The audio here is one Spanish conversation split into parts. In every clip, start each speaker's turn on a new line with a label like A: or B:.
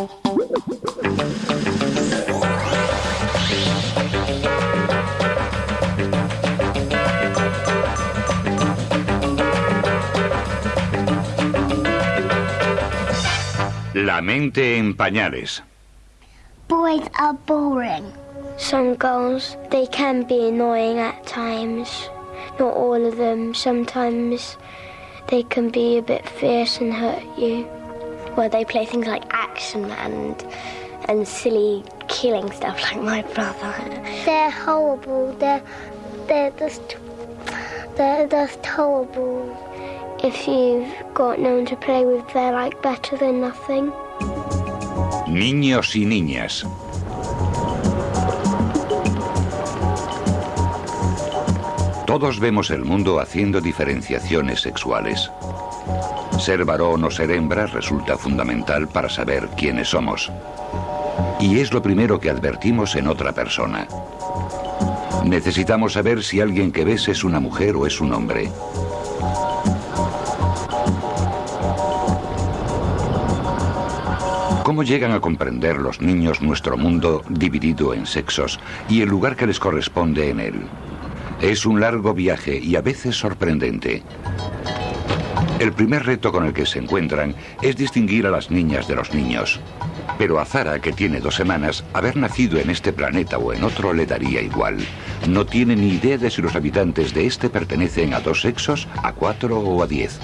A: La mente en pañales.
B: Boys are boring.
C: Some girls, they can be annoying at times. Not all of them. Sometimes they can be a bit fierce and hurt you.
D: Well, they play things like Action and and silly killing stuff like my brother.
B: They're horrible. They're they're just they're just horrible.
C: If you've got no one to play with, they're like better than nothing.
A: Niños y niñas. Todos vemos el mundo haciendo diferenciaciones sexuales. Ser varón o ser hembra resulta fundamental para saber quiénes somos. Y es lo primero que advertimos en otra persona. Necesitamos saber si alguien que ves es una mujer o es un hombre. ¿Cómo llegan a comprender los niños nuestro mundo dividido en sexos y el lugar que les corresponde en él? Es un largo viaje y a veces sorprendente. El primer reto con el que se encuentran es distinguir a las niñas de los niños. Pero a Zara, que tiene dos semanas, haber nacido en este planeta o en otro le daría igual. No tiene ni idea de si los habitantes de este pertenecen a dos sexos, a cuatro o a diez.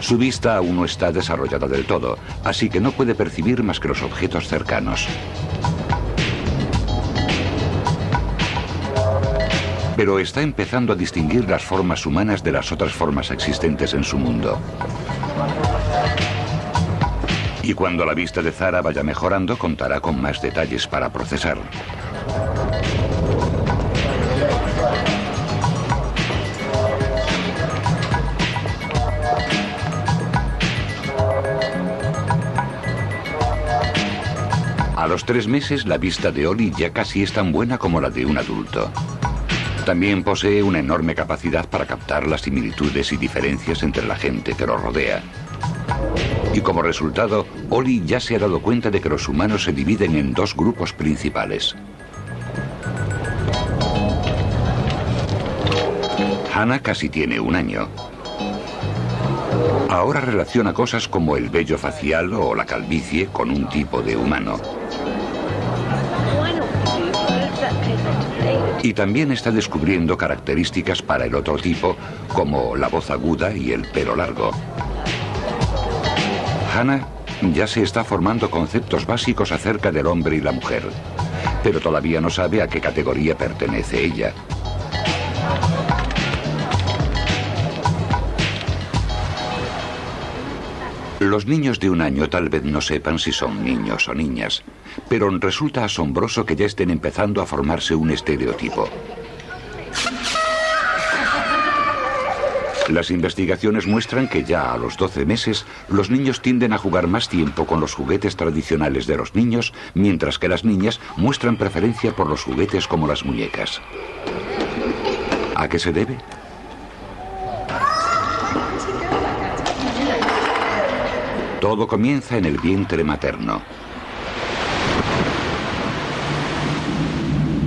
A: Su vista aún no está desarrollada del todo, así que no puede percibir más que los objetos cercanos. Pero está empezando a distinguir las formas humanas de las otras formas existentes en su mundo. Y cuando la vista de Zara vaya mejorando, contará con más detalles para procesar. A los tres meses la vista de Oli ya casi es tan buena como la de un adulto. También posee una enorme capacidad para captar las similitudes y diferencias entre la gente que lo rodea. Y como resultado, Oli ya se ha dado cuenta de que los humanos se dividen en dos grupos principales. Hannah casi tiene un año. Ahora relaciona cosas como el vello facial o la calvicie con un tipo de humano. Y también está descubriendo características para el otro tipo, como la voz aguda y el pelo largo. Hannah ya se está formando conceptos básicos acerca del hombre y la mujer, pero todavía no sabe a qué categoría pertenece ella. Los niños de un año tal vez no sepan si son niños o niñas, pero resulta asombroso que ya estén empezando a formarse un estereotipo. Las investigaciones muestran que ya a los 12 meses los niños tienden a jugar más tiempo con los juguetes tradicionales de los niños, mientras que las niñas muestran preferencia por los juguetes como las muñecas. ¿A qué se debe? Todo comienza en el vientre materno.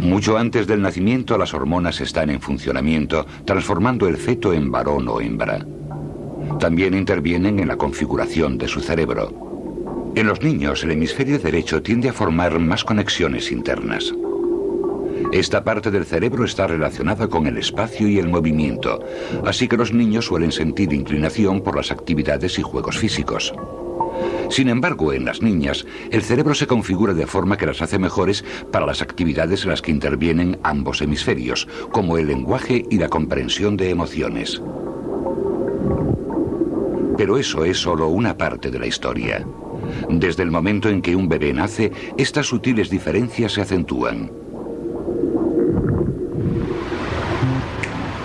A: Mucho antes del nacimiento las hormonas están en funcionamiento, transformando el feto en varón o hembra. También intervienen en la configuración de su cerebro. En los niños el hemisferio derecho tiende a formar más conexiones internas. Esta parte del cerebro está relacionada con el espacio y el movimiento, así que los niños suelen sentir inclinación por las actividades y juegos físicos. Sin embargo, en las niñas, el cerebro se configura de forma que las hace mejores para las actividades en las que intervienen ambos hemisferios, como el lenguaje y la comprensión de emociones. Pero eso es solo una parte de la historia. Desde el momento en que un bebé nace, estas sutiles diferencias se acentúan.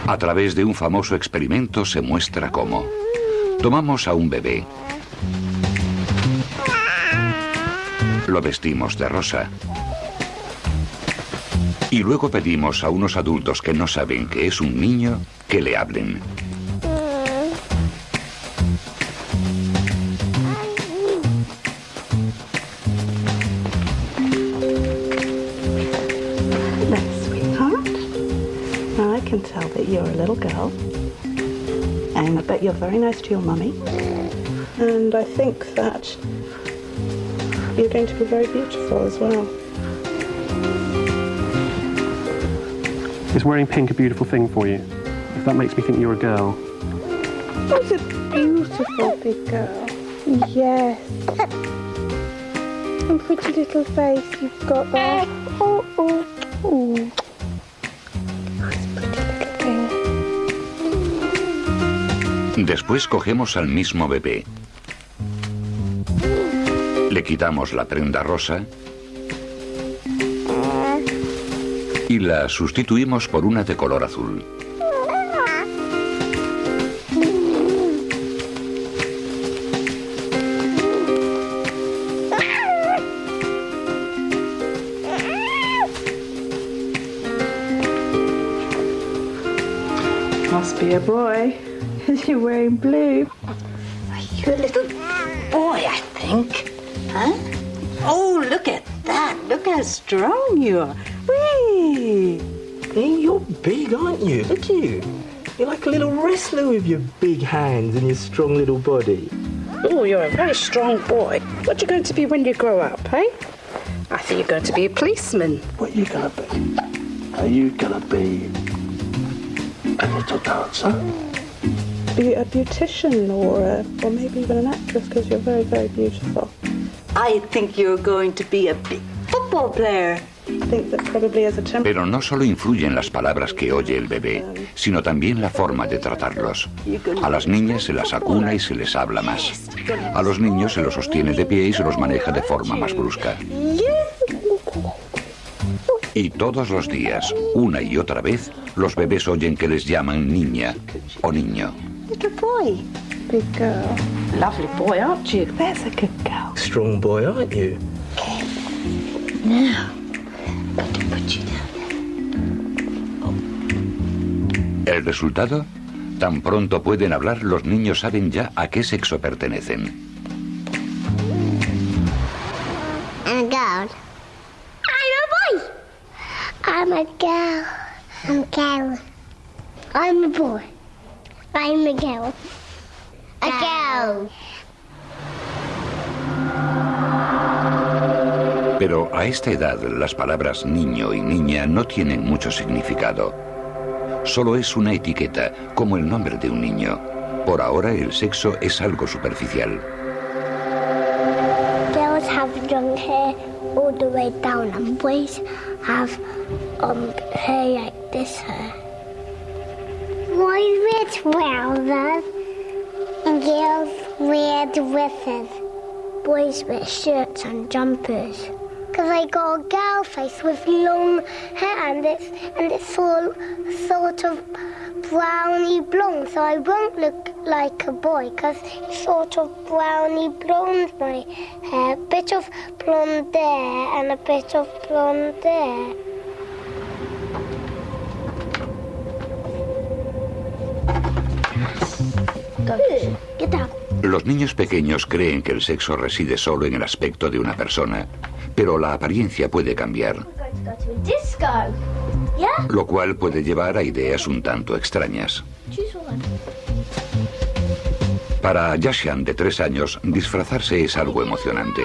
A: A través de un famoso experimento se muestra cómo. Tomamos a un bebé, lo vestimos de rosa. Y luego pedimos a unos adultos que no saben que es un niño que le hablen.
E: you're a little girl, and I bet you're very nice to your mummy. And I think that you're going to be very beautiful as well.
F: Is wearing pink a beautiful thing for you? If that makes me think you're a girl.
E: Oh, it's a beautiful big girl. Yes. And pretty little face you've got there. Oh, oh, oh. That's a pretty little thing.
A: Después cogemos al mismo bebé. Le quitamos la prenda rosa y la sustituimos por una de color azul.
E: Must be a boy. You're wearing blue.
G: You're a little boy, I think. Huh? Oh, look at that. Look how strong you are. Whee!
H: Hey, you're big, aren't you? Look at you. You're like a little wrestler with your big hands and your strong little body.
E: Oh, you're a very strong boy. What are you going to be when you grow up, eh? I think you're going to be a policeman.
H: What are you gonna be? Are you gonna be a little dancer?
E: Be a beautician or, a, or maybe even an actress because you're very, very beautiful.
A: Pero no solo influyen las palabras que oye el bebé, sino también la forma de tratarlos. A las niñas se las acuna y se les habla más. A los niños se los sostiene de pie y se los maneja de forma más brusca. Y todos los días, una y otra vez, los bebés oyen que les llaman niña o niño.
E: Big girl.
G: Lovely boy, aren't you?
E: There's a good girl.
H: Strong boy, aren't you?
G: Now, I'm going to put you down.
A: ¿El resultado? Tan pronto pueden hablar, los niños saben ya a qué sexo pertenecen.
B: I'm a girl. I'm a boy. I'm a girl. I'm a girl. I'm a boy. I'm a girl.
A: Pero a esta edad las palabras niño y niña no tienen mucho significado. Solo es una etiqueta, como el nombre de un niño. Por ahora el sexo es algo superficial.
B: Girls have long hair all the way down, and boys have um hair like this hair. Boys wear trousers, and girls wear dresses. Boys wear shirts and jumpers. Cause I got a girl face with long hair and it's and it's all sort of browny blonde, so I won't look like a boy because it's sort of browny blonde my hair, A bit of blonde there and a bit of blonde there.
A: Los niños pequeños creen que el sexo reside solo en el aspecto de una persona, pero la apariencia puede cambiar, lo cual puede llevar a ideas un tanto extrañas. Para Yashan, de tres años, disfrazarse es algo emocionante.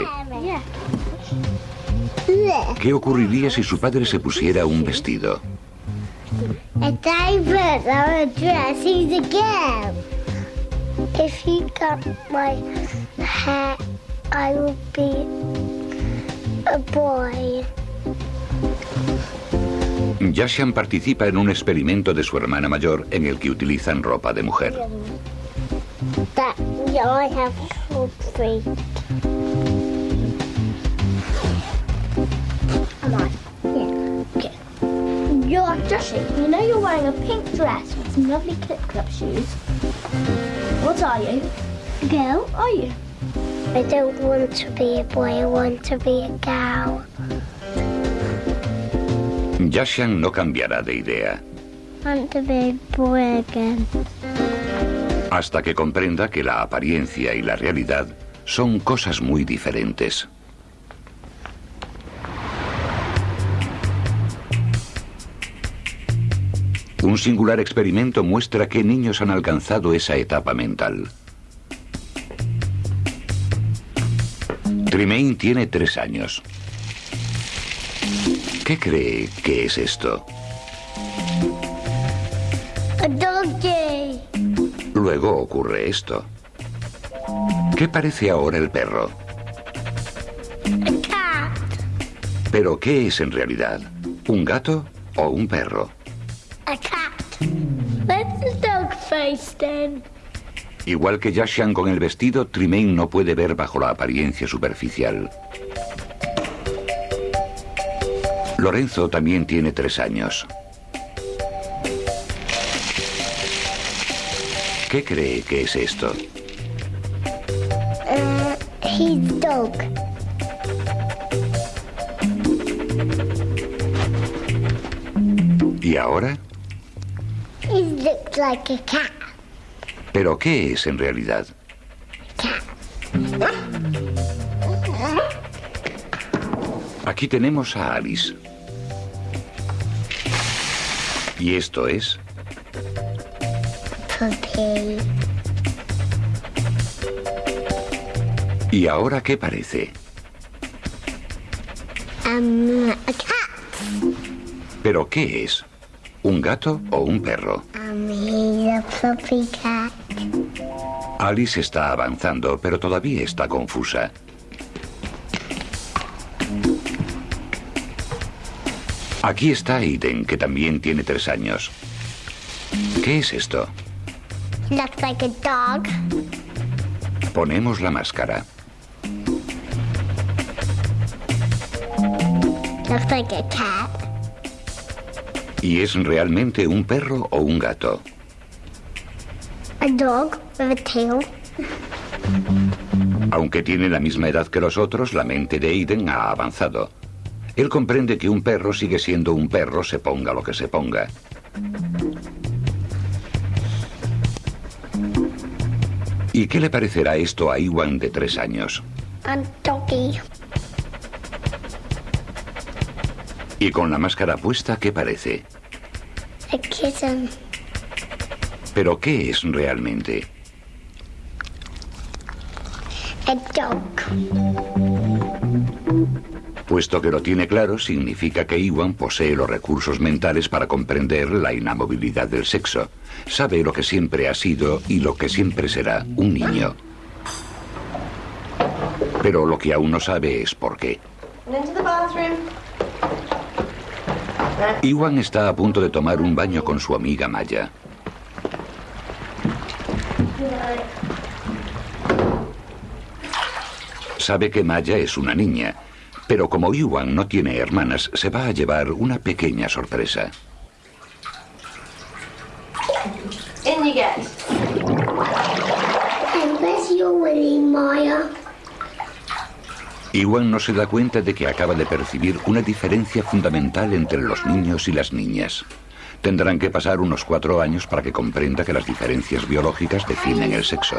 A: ¿Qué ocurriría si su padre se pusiera un vestido?
B: If he got my hair, I would be a boy.
A: Yashan participa en un experimento de su hermana mayor en el que utilizan ropa de mujer.
B: That yeah, I have short feet. Come on. Yeah. Okay. You're Joshie. You know you're wearing a pink dress with some lovely clip clop shoes. What are you? A girl? Are you? I don't want to be a boy. I want to be a girl.
A: Yashan no cambiará de idea,
B: I want to be a boy again.
A: hasta que comprenda que la apariencia y la realidad son cosas muy diferentes. Un singular experimento muestra qué niños han alcanzado esa etapa mental. Tremaine tiene tres años. ¿Qué cree que es esto? Luego ocurre esto. ¿Qué parece ahora el perro?
B: A cat.
A: ¿Pero qué es en realidad? ¿Un gato o un perro?
B: A cat. Where's the dog face then?
A: Igual que Yashan con el vestido, Tremaine no puede ver bajo la apariencia superficial. Lorenzo también tiene tres años. ¿Qué cree que es esto?
B: Uh, his dog.
A: ¿Y ahora?
B: Looks like a cat.
A: ¿Pero qué es en realidad? Aquí tenemos a Alice. Y esto es...
B: Puppy.
A: ¿Y ahora qué parece?
B: Um, a cat.
A: ¿Pero qué es? ¿Un gato o un perro? Alice está avanzando, pero todavía está confusa. Aquí está Aiden, que también tiene tres años. ¿Qué es esto?
B: Looks like a dog.
A: Ponemos la máscara.
B: Looks like a cat.
A: ¿Y es realmente un perro o un gato?
B: A dog with a tail.
A: Aunque tiene la misma edad que los otros, la mente de Aiden ha avanzado. Él comprende que un perro sigue siendo un perro, se ponga lo que se ponga. ¿Y qué le parecerá esto a Iwan de tres años?
B: A
A: Y con la máscara puesta, ¿qué parece?
B: A kitten.
A: ¿Pero qué es realmente?
B: A dog.
A: Puesto que lo tiene claro, significa que Iwan posee los recursos mentales para comprender la inamovilidad del sexo. Sabe lo que siempre ha sido y lo que siempre será, un niño. Pero lo que aún no sabe es por qué. Iwan está a punto de tomar un baño con su amiga Maya. Sabe que Maya es una niña, pero como Iwan no tiene hermanas, se va a llevar una pequeña sorpresa.
I: In you get.
B: And where's your Willy, Maya?
A: Iwan no se da cuenta de que acaba de percibir una diferencia fundamental entre los niños y las niñas. Tendrán que pasar unos cuatro años para que comprenda que las diferencias biológicas definen el sexo.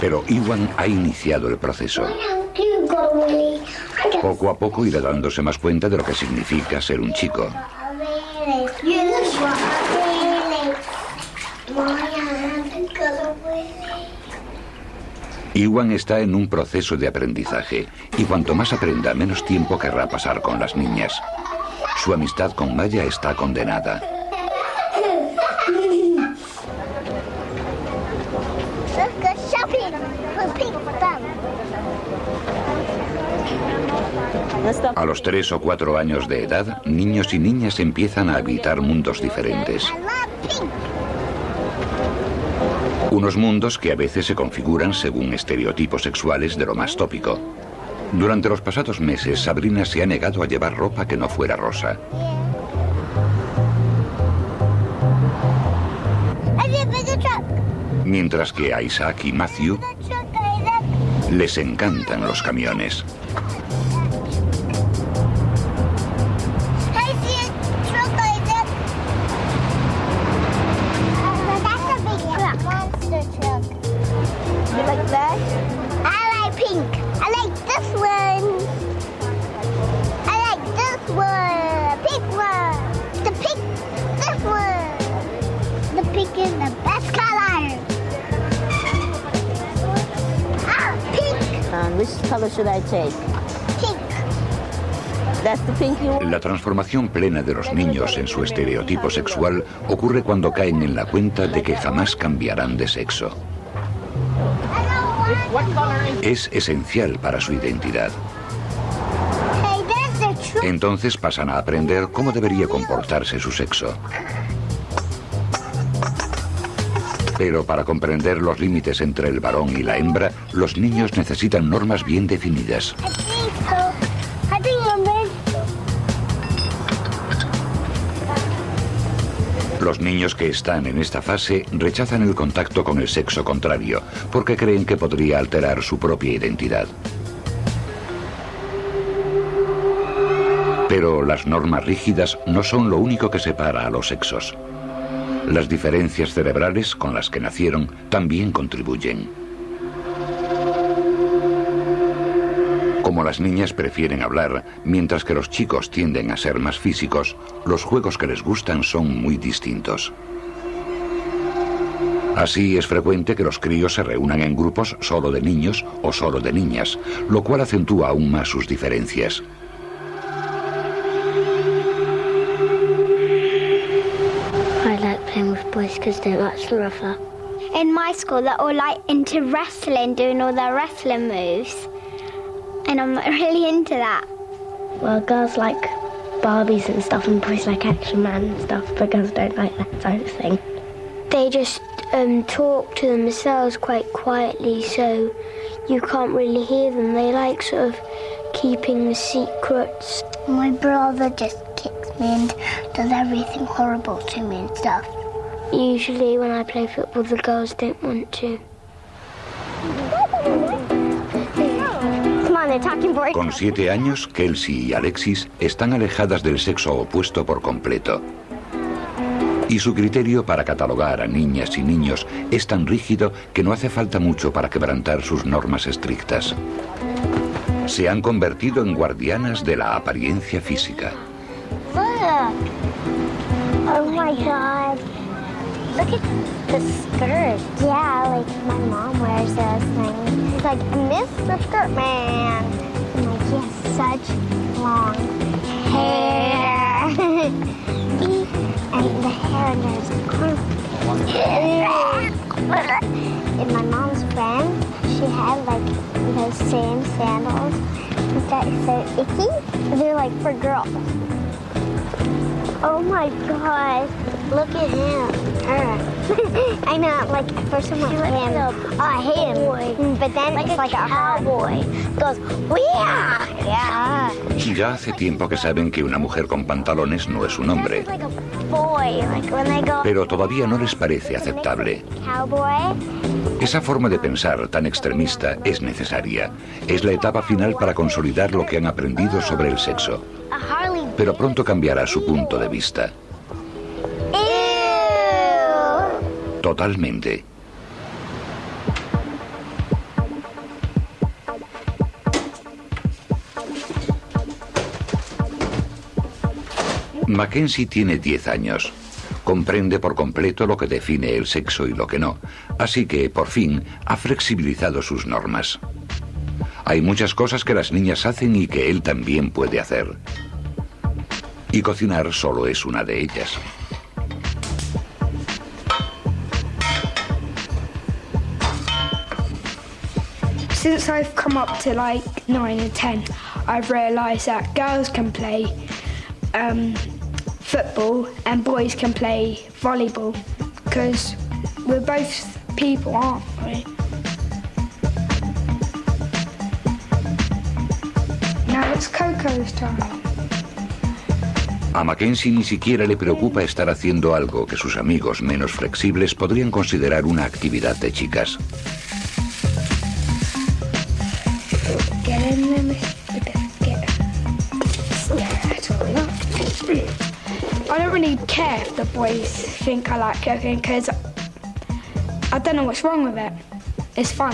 A: Pero Iwan ha iniciado el proceso. Poco a poco irá dándose más cuenta de lo que significa ser un chico.
B: Really? You really? Maya hasn't got a Willy.
A: Iwan está en un proceso de aprendizaje y cuanto más aprenda, menos tiempo querrá pasar con las niñas. Su amistad con Maya está condenada. A los tres o cuatro años de edad, niños y niñas empiezan a habitar mundos diferentes. Unos mundos que a veces se configuran según estereotipos sexuales de lo más tópico. Durante los pasados meses, Sabrina se ha negado a llevar ropa que no fuera rosa. Mientras que a Isaac y Matthew les encantan los camiones.
J: Which color should I take?
A: La transformación plena de los niños en su estereotipo sexual ocurre cuando caen en la cuenta de que jamás cambiarán de sexo. Es esencial para su identidad. Entonces pasan a aprender cómo debería comportarse su sexo. Pero para comprender los límites entre el varón y la hembra, los niños necesitan normas bien definidas. Los niños que están en esta fase rechazan el contacto con el sexo contrario porque creen que podría alterar su propia identidad. Pero las normas rígidas no son lo único que separa a los sexos. Las diferencias cerebrales con las que nacieron también contribuyen. Como las niñas prefieren hablar, mientras que los chicos tienden a ser más físicos, los juegos que les gustan son muy distintos. Así es frecuente que los críos se reúnan en grupos solo de niños o solo de niñas, lo cual acentúa aún más sus diferencias.
C: Boys because they're much rougher.
K: In my school, they're all like into wrestling, doing all their wrestling moves. And I'm not really into that.
L: Well, girls like Barbies and stuff, and boys like Action Man and stuff, but girls don't like that sort of thing.
C: They just um, talk to themselves quite quietly, so you can't really hear them. They like sort of keeping the secrets.
K: My brother just kicks me and does everything horrible to me and stuff.
C: Usually, when I play football, the girls don't want to.
K: Come on, they're talking boy.
A: Con siete años, Kelsey y Alexis están alejadas del sexo opuesto por completo. Y su criterio para catalogar a niñas y niños es tan rígido que no hace falta mucho para quebrantar sus normas estrictas. Se han convertido en guardianas de la apariencia física.
K: Look. Oh my god. Look at the skirt. Yeah, like my mom wears those things. It's like, Mr. Skirt Man. I'm like, he has such long hair. and the hair under his and my mom's friend, she had like those same sandals that are so icky. They're like for girls. Oh my god. Look at him. Her. I know, like, at first I'm like, him. Oh, I hate him. But then it's like a cowboy. Goes, yeah! Yeah.
A: Ya hace tiempo que saben que una mujer con pantalones no es un hombre, pero todavía no les parece aceptable.
K: cowboy.
A: Esa forma de pensar tan extremista es necesaria. Es la etapa final para consolidar lo que han aprendido sobre el sexo. Pero pronto cambiará su punto de vista. Totalmente. Mackenzie tiene 10 años. Comprende por completo lo que define el sexo y lo que no, así que, por fin, ha flexibilizado sus normas. Hay muchas cosas que las niñas hacen y que él también puede hacer. Y cocinar solo es una de ellas.
M: Since I've come up to like nine and ten, I've realised that girls can play um, football and boys can play volleyball because we're both people, aren't we? Now it's Coco's time.
A: A Mackenzie ni siquiera le preocupa estar haciendo algo que sus amigos menos flexibles podrían considerar una actividad de chicas.
M: Care if the boys think I like cooking because I don't know what's wrong with it. It's fun.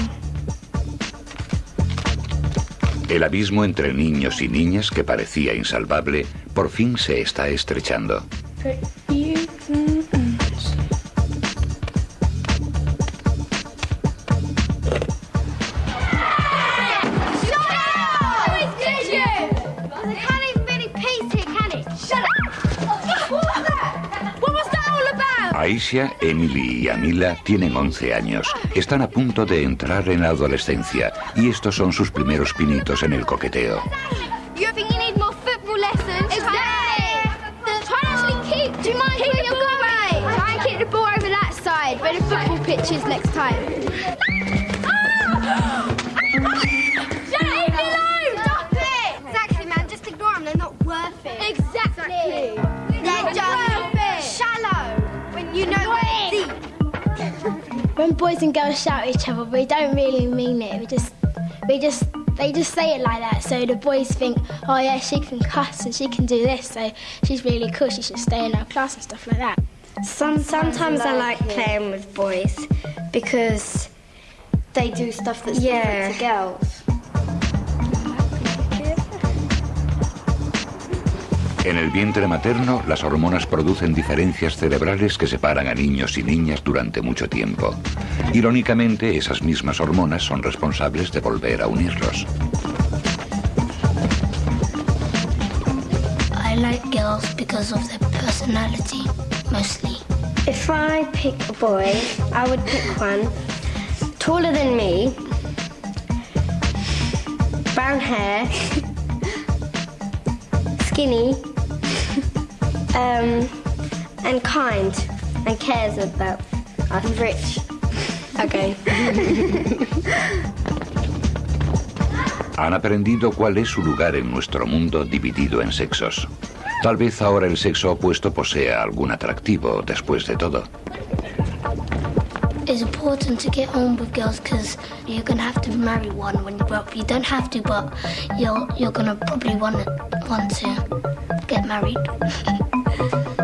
A: El abismo entre niños y niñas que parecía insalvable por fin se está estrechando. Emily y Amila tienen 11 años. Están a punto de entrar en la adolescencia. Y estos son sus primeros pinitos en el coqueteo.
D: Boys and girls shout at each other, but we don't really mean it. We just, we just, they just say it like that. So the boys think, oh yeah, she can cuss and she can do this, so she's really cool. She should stay in our class and stuff like that.
L: Some, sometimes I like playing with boys because
M: They do stuff that's
L: Yeah.
M: different to girls.
A: En el vientre materno, las hormonas producen diferencias cerebrales que separan a niños y niñas durante mucho tiempo. Irónicamente, esas mismas hormonas son responsables de volver a unirlos.
N: I like girls because of their personality, mostly.
L: If I pick a boy, I would pick one taller than me, brown hair, skinny, um, and kind, and cares about us. Rich. Okay.
A: Han aprendido cuál es su lugar en nuestro mundo dividido en sexos. Tal vez ahora el sexo opuesto posea algún atractivo, después de todo.
N: It's important to get on with girls because you're gonna have to marry one when you grow up. You don't have to, but you're you're gonna probably want want to get married. thank you